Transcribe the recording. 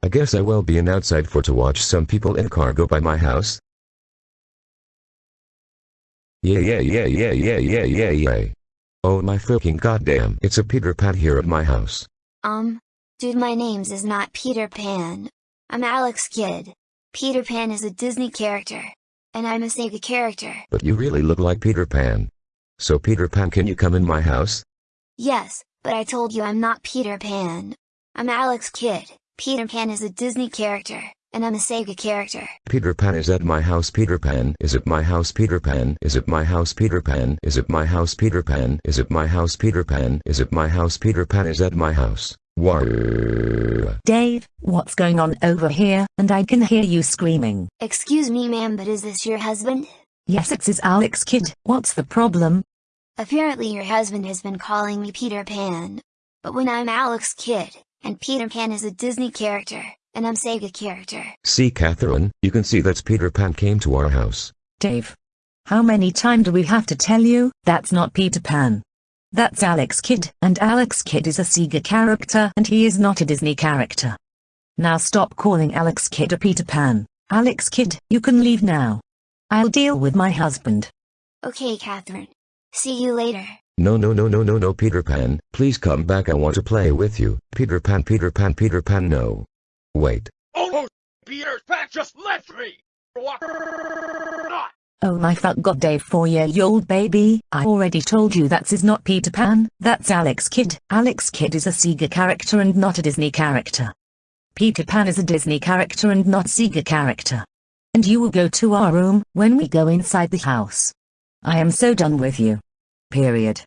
I guess I will be an outside for to watch some people in a car go by my house. Yeah yeah yeah yeah yeah yeah yeah yeah. Oh my fucking goddamn. It's a Peter Pan here at my house. Um, dude my name's is not Peter Pan. I'm Alex Kidd. Peter Pan is a Disney character. And I'm a Sega character. But you really look like Peter Pan. So Peter Pan can you come in my house? Yes, but I told you I'm not Peter Pan. I'm Alex Kidd. Peter Pan is a Disney character, and I'm a Sega character. Peter Pan is at my house Peter Pan is at my house Peter Pan is at my house Peter Pan is at my house Peter Pan is at my house Peter Pan is at my house Peter Pan is at my house. Dave, what's going on over here? And I can hear you screaming. Excuse me ma'am but is this your husband? Yes it's is Alex Kidd. What's the problem? Apparently your husband has been calling me Peter Pan. But when I'm Alex Kidd, and Peter Pan is a Disney character, and I'm Sega character. See Catherine, you can see that's Peter Pan came to our house. Dave. How many times do we have to tell you, that's not Peter Pan? That's Alex Kidd, and Alex Kidd is a Sega character and he is not a Disney character. Now stop calling Alex Kidd a Peter Pan. Alex Kidd, you can leave now. I'll deal with my husband. Okay Catherine. See you later. No no no no no no Peter Pan, please come back I want to play with you. Peter Pan Peter Pan Peter Pan no. Wait. Oh, Peter Pan just left me! Oh my fuck god Dave 4 year old baby, I already told you that is not Peter Pan, that's Alex Kidd. Alex Kidd is a Sega character and not a Disney character. Peter Pan is a Disney character and not Sega character. And you will go to our room when we go inside the house. I am so done with you. Period.